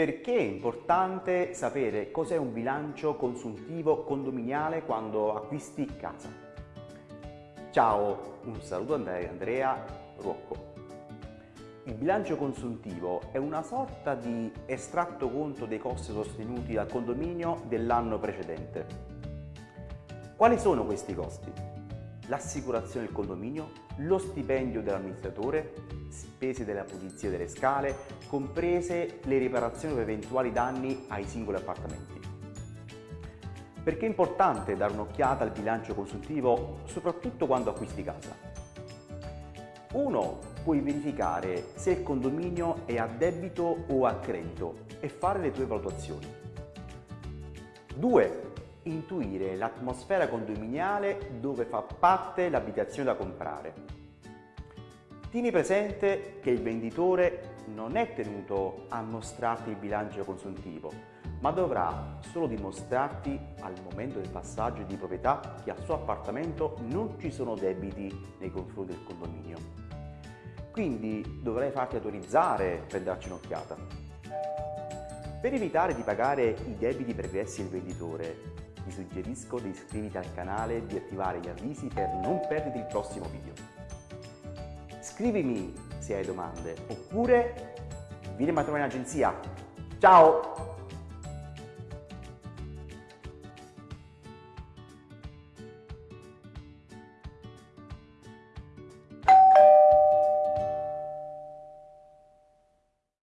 Perché è importante sapere cos'è un bilancio consuntivo condominiale quando acquisti casa? Ciao, un saluto da Andrea Ruocco. Il bilancio consuntivo è una sorta di estratto conto dei costi sostenuti dal condominio dell'anno precedente. Quali sono questi costi? l'assicurazione del condominio, lo stipendio dell'amministratore, spese della pulizia delle scale, comprese le riparazioni per eventuali danni ai singoli appartamenti. Perché è importante dare un'occhiata al bilancio consultivo, soprattutto quando acquisti casa? Uno, puoi verificare se il condominio è a debito o a credito e fare le tue valutazioni. 2 intuire l'atmosfera condominiale dove fa parte l'abitazione da comprare. Tieni presente che il venditore non è tenuto a mostrarti il bilancio consuntivo, ma dovrà solo dimostrarti al momento del passaggio di proprietà che al suo appartamento non ci sono debiti nei confronti del condominio. Quindi dovrai farti autorizzare per darci un'occhiata. Per evitare di pagare i debiti pregressi del venditore, ti suggerisco di iscriverti al canale e di attivare gli avvisi per non perdere il prossimo video. Scrivimi se hai domande oppure vieni a trovare in agenzia. Ciao!